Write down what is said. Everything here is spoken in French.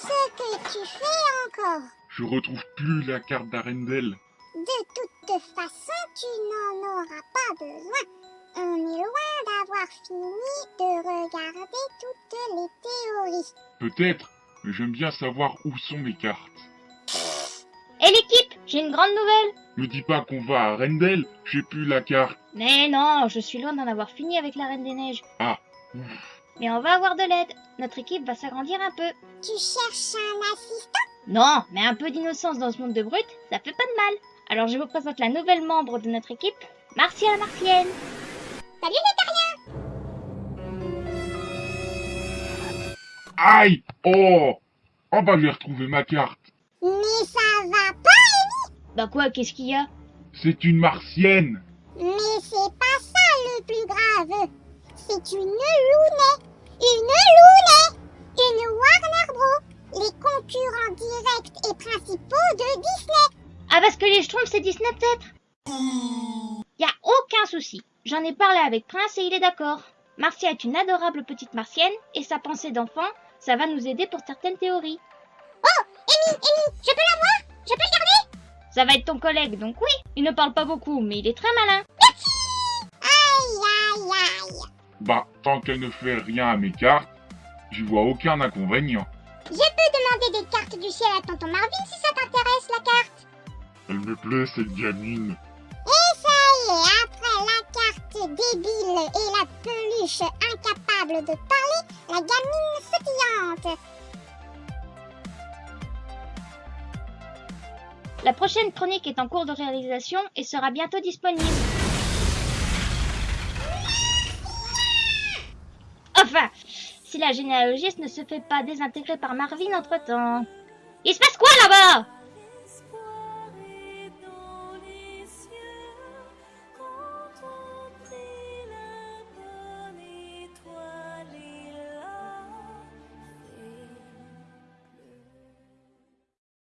tu fais encore Je retrouve plus la carte d'Arendelle. De toute façon, tu n'en auras pas besoin. On est loin d'avoir fini de regarder toutes les théories. Peut-être, mais j'aime bien savoir où sont mes cartes. Et l'équipe, j'ai une grande nouvelle. Me dis pas qu'on va à Arendelle, j'ai plus la carte. Mais non, je suis loin d'en avoir fini avec la Reine des Neiges. Ah, Mais on va avoir de l'aide. Notre équipe va s'agrandir un peu. Tu cherches un assistant? Non, mais un peu d'innocence dans ce monde de brut, ça fait pas de mal. Alors je vous présente la nouvelle membre de notre équipe, Martia la Martienne. Salut les Aïe Oh Oh bah j'ai retrouvé ma carte. Mais ça va pas Bah quoi, qu'est-ce qu'il y a? C'est une martienne. Mais c'est pas ça le plus grave. C'est une Looney. Directs et principaux de Disney. Ah parce que les Schtroumpfs c'est Disney peut-être? Y a aucun souci. J'en ai parlé avec Prince et il est d'accord. Marcia est une adorable petite martienne et sa pensée d'enfant, ça va nous aider pour certaines théories. Amy, Amy, je peux la voir? Je peux le garder? Ça va être ton collègue, donc oui. Il ne parle pas beaucoup, mais il est très malin. Aïe, aïe, aïe. Bah, tant qu'elle ne fait rien à mes cartes, j'y vois aucun inconvénient. Je cartes du ciel à tonton Marvin si ça t'intéresse, la carte. Elle me plaît cette gamine. Et ça y est, après la carte débile et la peluche incapable de parler, la gamine sautillante. La prochaine chronique est en cours de réalisation et sera bientôt disponible. Si la généalogiste ne se fait pas désintégrer par Marvin entre temps. Il se passe quoi là-bas?